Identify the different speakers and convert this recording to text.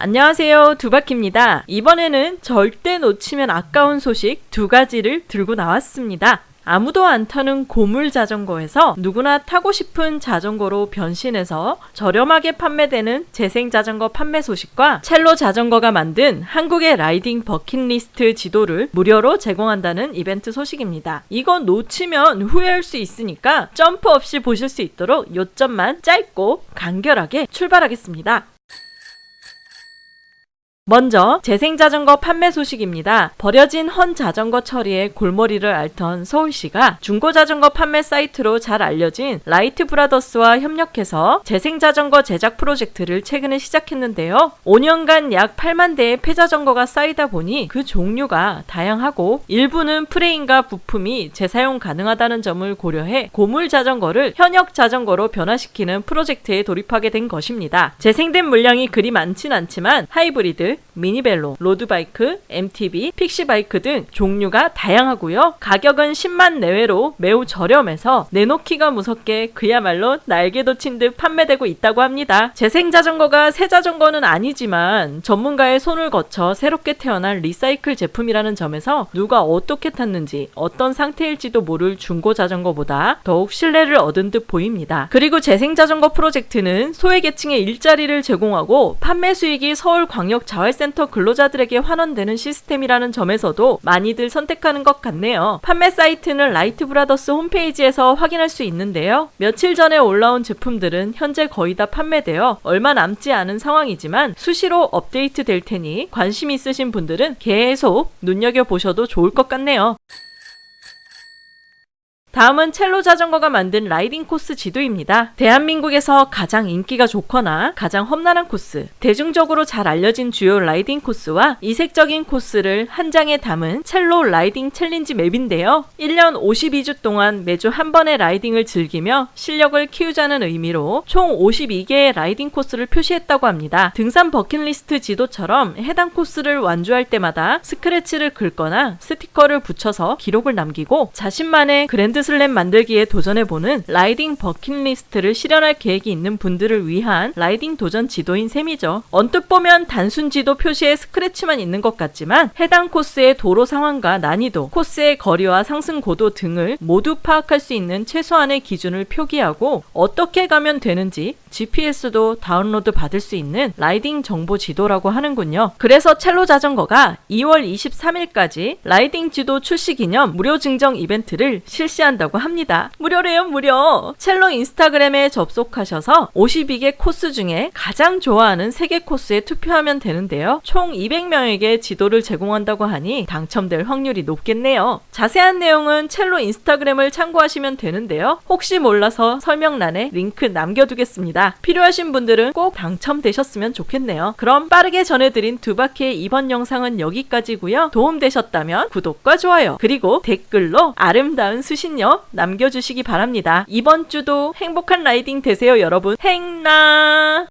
Speaker 1: 안녕하세요 두바키입니다. 이번에는 절대 놓치면 아까운 소식 두 가지를 들고 나왔습니다. 아무도 안 타는 고물 자전거에서 누구나 타고 싶은 자전거로 변신해서 저렴하게 판매되는 재생 자전거 판매 소식과 첼로 자전거가 만든 한국의 라이딩 버킷리스트 지도를 무료로 제공한다는 이벤트 소식입니다. 이건 놓치면 후회할 수 있으니까 점프 없이 보실 수 있도록 요점만 짧고 간결하게 출발하겠습니다. 먼저 재생자전거 판매 소식입니다. 버려진 헌 자전거 처리에 골머리를 앓던 서울시가 중고자전거 판매 사이트로 잘 알려진 라이트 브라더스와 협력해서 재생자전거 제작 프로젝트를 최근에 시작했는데요. 5년간 약 8만 대의 폐자전거가 쌓이다 보니 그 종류가 다양하고 일부는 프레임과 부품이 재사용 가능하다는 점을 고려해 고물 자전거를 현역 자전거로 변화시키는 프로젝트에 돌입하게 된 것입니다. 재생된 물량이 그리 많진 않지만 하이브리드, 미니벨로, 로드바이크, MTB, 픽시바이크 등 종류가 다양하고요. 가격은 10만 내외로 매우 저렴해서 내놓기가 무섭게 그야말로 날개 돋친 듯 판매되고 있다고 합니다. 재생 자전거가 새 자전거는 아니지만 전문가의 손을 거쳐 새롭게 태어난 리사이클 제품이라는 점에서 누가 어떻게 탔는지 어떤 상태일지도 모를 중고 자전거보다 더욱 신뢰를 얻은 듯 보입니다. 그리고 재생 자전거 프로젝트는 소외계층의 일자리를 제공하고 판매 수익이 서울광역 자활 자활센터 근로자들에게 환원되는 시스템이라는 점에서도 많이들 선택하는 것 같네요. 판매 사이트는 라이트 브라더스 홈페이지에서 확인할 수 있는데요. 며칠 전에 올라온 제품들은 현재 거의 다 판매되어 얼마 남지 않은 상황이지만 수시로 업데이트 될 테니 관심 있으신 분들은 계속 눈여겨보셔도 좋을 것 같네요. 다음은 첼로 자전거가 만든 라이딩 코스 지도입니다. 대한민국에서 가장 인기가 좋거나 가장 험난한 코스, 대중적으로 잘 알려진 주요 라이딩 코스와 이색적인 코스를 한 장에 담은 첼로 라이딩 챌린지 맵인데요. 1년 52주 동안 매주 한 번의 라이딩을 즐기며 실력을 키우자는 의미로 총 52개의 라이딩 코스를 표시했다고 합니다. 등산 버킷리스트 지도처럼 해당 코스를 완주할 때마다 스크래치를 긁거나 스티커를 붙여서 기록을 남기고 자신만의 그랜드 그랜드슬램 만들기에 도전해보는 라이딩 버킷리스트를 실현할 계획이 있는 분들을 위한 라이딩 도전 지도인 셈이죠. 언뜻 보면 단순 지도 표시에 스크래치만 있는 것 같지만 해당 코스의 도로 상황과 난이도, 코스의 거리와 상승 고도 등을 모두 파악할 수 있는 최소한의 기준을 표기하고 어떻게 가면 되는지 GPS도 다운로드 받을 수 있는 라이딩 정보 지도라고 하는군요. 그래서 첼로 자전거가 2월 23일까지 라이딩 지도 출시 기념 무료 증정 이벤트를 실시한 한다고 합니다. 무료래요, 무료. 첼로 인스타그램에 접속하셔서 52개 코스 중에 가장 좋아하는 3개 코스에 투표하면 되는데요. 총 200명에게 지도를 제공한다고 하니 당첨될 확률이 높겠네요. 자세한 내용은 첼로 인스타그램을 참고하시면 되는데요. 혹시 몰라서 설명란에 링크 남겨두겠습니다. 필요하신 분들은 꼭 당첨되셨으면 좋겠네요. 그럼 빠르게 전해드린 두 바퀴의 이번 영상은 여기까지고요. 도움되셨다면 구독과 좋아요 그리고 댓글로 아름다운 수신 사연요 남겨주시기 바랍니다. 이번 주도 행복한 라이딩 되세요 여러분. 행나